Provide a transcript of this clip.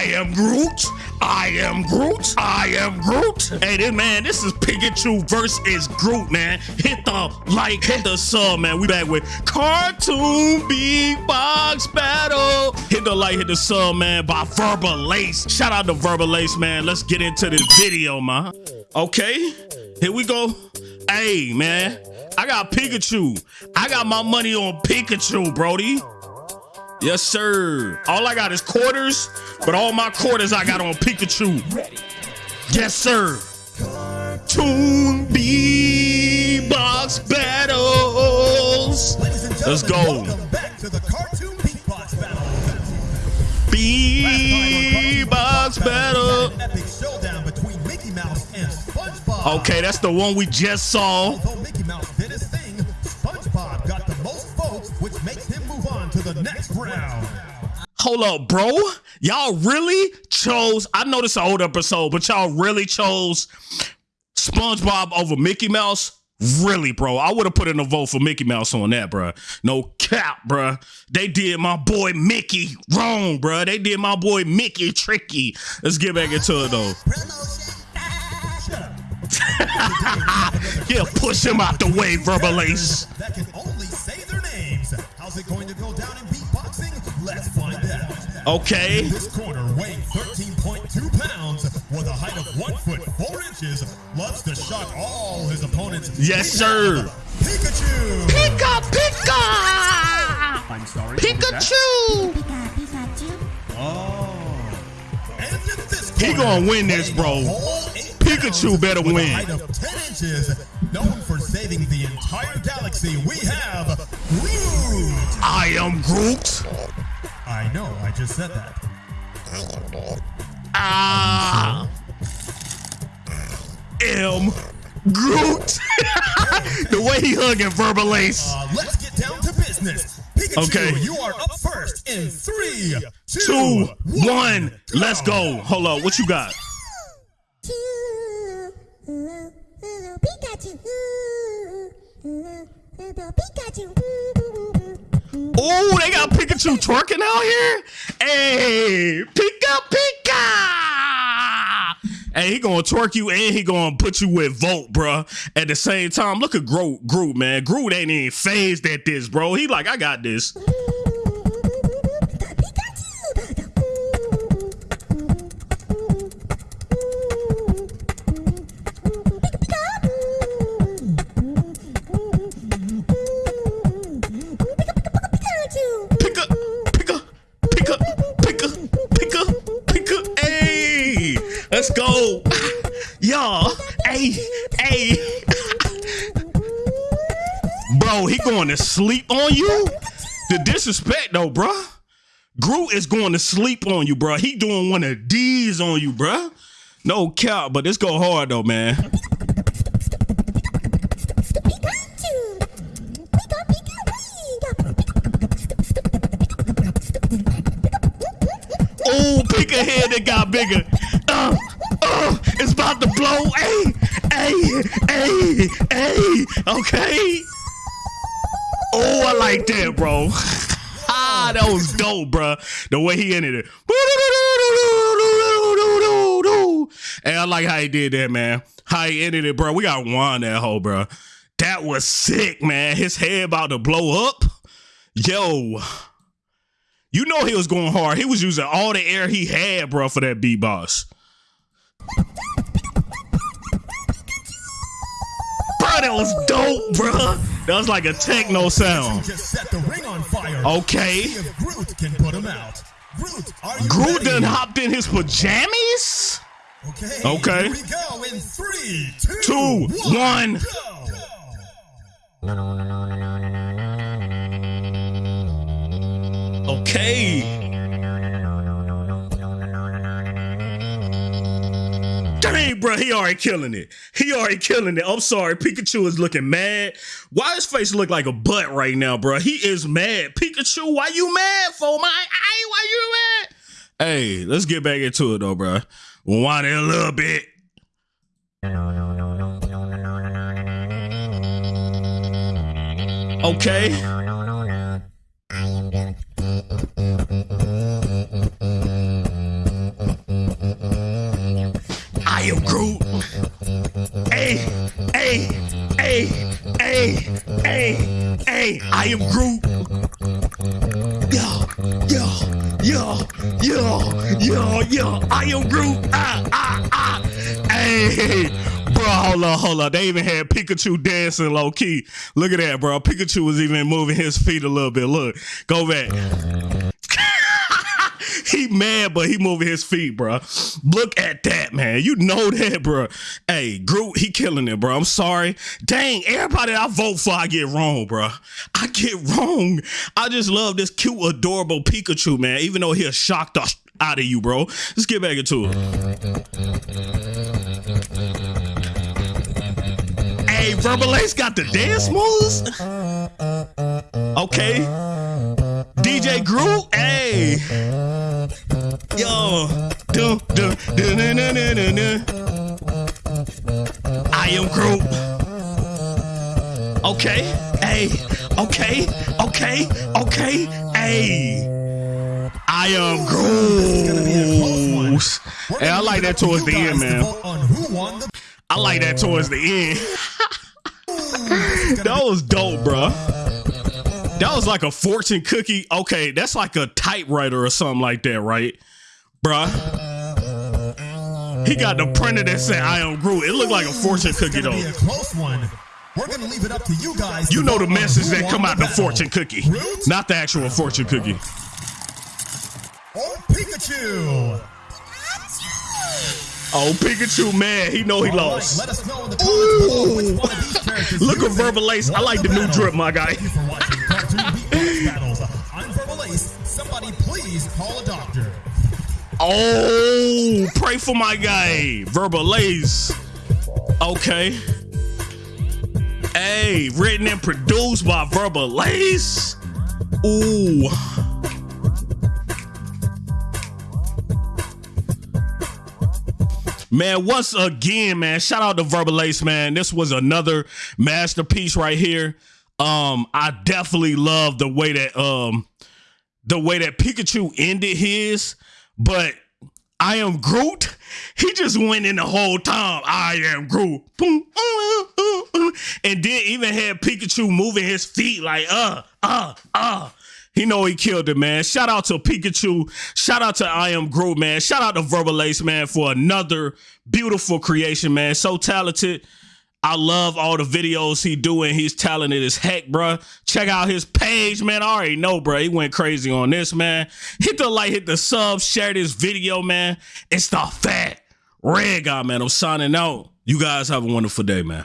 I am Groot. I am Groot. I am Groot. Hey, this man, this is Pikachu versus Groot, man. Hit the like, hit the sub, man. We back with Cartoon Beatbox Battle. Hit the like, hit the sub, man, by Verbal Ace. Shout out to Verbal Ace, man. Let's get into this video, man. Okay, here we go. Hey, man. I got Pikachu. I got my money on Pikachu, Brody. Yes, sir. All I got is quarters, but all my quarters I got on Pikachu. Yes, sir. Cartoon B-Box Battles. Let's go. B-Box Battle. Okay, that's the one we just saw. Round. Hold up, bro. Y'all really chose. I know this is an old episode, but y'all really chose SpongeBob over Mickey Mouse. Really, bro. I would have put in a vote for Mickey Mouse on that, bro. No cap, bro. They did my boy Mickey wrong, bro. They did my boy Mickey tricky. Let's get back into it, though. yeah, push him out the way, Verbal Ace. That can only say their names. How's it going to go down Okay. In this corner, weighing 13.2 pounds, with a height of 1 foot 4 inches, loves to shock all his opponents. Yes, sir. Pikachu. Pika, Pika. I'm sorry. Pikachu. Pika, Pikachu. Oh. He gonna win this, bro. Pikachu better win. Height of 10 inches, known for saving the entire galaxy, we have Groot. I am Groot. I know, I just said that. Ah. M. Groot. the way he hugging Verbal Ace. Uh, let's get down to business. Pikachu, Okay. you are up first in three, two, Two, one, one. Let's go. Hold up. What you got? Uh, uh, Pikachu. Uh, Pikachu. Oh, they got Pikachu twerking out here. Hey, Pika Pika. Hey, he gonna twerk you and he gonna put you with Volt, bruh. At the same time, look at Groot, Groot, man. Groot ain't even phased at this, bro. He like, I got this. Y'all, hey, hey. Bro, he going to sleep on you? The disrespect though, bruh. Groot is going to sleep on you, bruh. He doing one of these on you, bruh. No cap, but this go hard though, man. Blow. Hey, hey, hey, hey. Okay. Oh, I like that, bro. ah, that was dope, bro. The way he ended it. And I like how he did that, man. How he ended it, bro. We got one that hoe, bro. That was sick, man. His head about to blow up. Yo. You know he was going hard. He was using all the air he had, bro, for that beatbox. Bro, that was dope, bro. That was like a techno sound. Just set the ring on fire. Okay. Groot can put him out. Groot, Groot done hopped in his pajamas? Okay. Okay. Here we go in three, two, Two, one. go. Okay. Bro, he already killing it. He already killing it. I'm sorry, Pikachu is looking mad. Why his face look like a butt right now, bro? He is mad. Pikachu, why you mad for my? Hey, why you mad? Hey, let's get back into it though, bro. Wind it a little bit. Okay. Hey, hey, hey, hey, hey, hey, I am Groot. Yo, yo, yo, yo, yo, yo, I am Groot. Ah, ah, ah. Hey, bro, hold on, hold on. They even had Pikachu dancing low key. Look at that, bro. Pikachu was even moving his feet a little bit. Look, go back. He mad, but he moving his feet, bro. Look at that, man. You know that, bro. Hey, Groot, he killing it, bro. I'm sorry. Dang, everybody I vote for, I get wrong, bro. I get wrong. I just love this cute, adorable Pikachu, man. Even though he'll shock the out of you, bro. Let's get back into it. Hey, Verbal Ace got the dance moves. Okay. DJ Groot, hey. Yo. Dun, dun, dun, dun, dun, dun, dun, dun. I am Groot. Okay. Hey. Okay. Okay. Okay. Hey. I am Groot. Hey, I like that towards the end, man. I like that towards the end. that was dope, bro. That was like a fortune cookie. Okay, that's like a typewriter or something like that, right? Bruh. He got the printer that said I am Groot. It looked like a fortune cookie though. a close one. We're gonna leave it up to you guys. You know the message that come out the fortune cookie, not the actual fortune cookie. Oh Pikachu. Oh, Pikachu, man, he know he lost. let us know in the comments below which one of these characters Look at Verbal Ace. I like the new drip, my guy. Thank for watching Cartoon Beatbox Battles. I'm Verbal Ace. Somebody please call. Oh, pray for my guy, Verbal Ace. Okay. Hey, written and produced by Verbal Ace. Ooh. Man, once again, man, shout out to Verbal Ace, man. This was another masterpiece right here. Um, I definitely love the way that um the way that Pikachu ended his, but I am Groot. He just went in the whole time. I am Groot. Boom, And then even had Pikachu moving his feet like uh, uh, uh. He know he killed it, man. Shout out to Pikachu. Shout out to I Am Groot, man. Shout out to Verbal Ace, man, for another beautiful creation, man. So talented. I love all the videos he doing. He's talented as heck, bruh. Check out his page, man. I already know, bruh. He went crazy on this, man. Hit the like, hit the sub, share this video, man. It's the fat red guy, man. I'm signing out. You guys have a wonderful day, man.